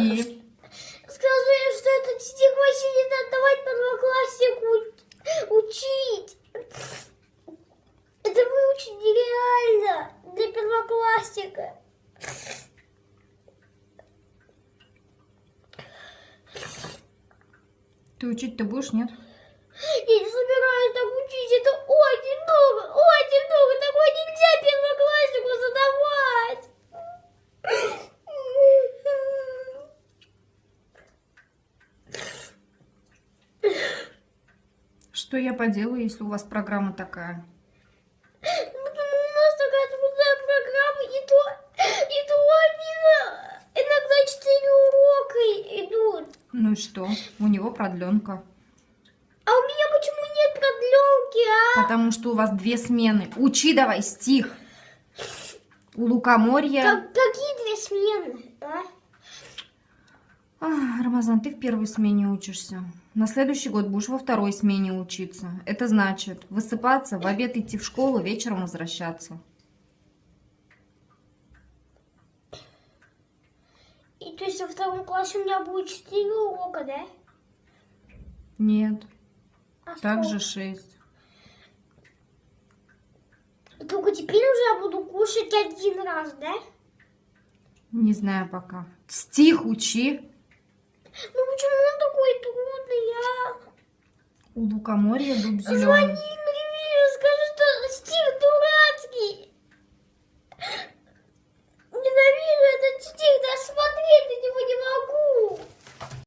И Сказали, что этот стих вообще не надо давать первокласснику учить. Это выучить нереально для первоклассника. ты учить-то будешь, нет? Я не собираюсь так учить. Это Что я поделаю, если у вас программа такая? Ну, У нас такая трудная программа, и то, и то они иногда четыре урока идут. Ну и что? У него продленка. А у меня почему нет продленки, а? Потому что у вас две смены. Учи давай стих. У лукоморья... Как- какие две смены, а? Ах, Рамазан, ты в первой смене учишься. На следующий год будешь во второй смене учиться. Это значит высыпаться, в обед идти в школу, вечером возвращаться. И то есть во втором классе у меня будет четыре урока, да? Нет, А также сколько? шесть. Только теперь уже я буду кушать один раз, да? Не знаю пока. Стих учи. Ну почему он такой трудный, а? У лукоморья дуб зеленый. Звони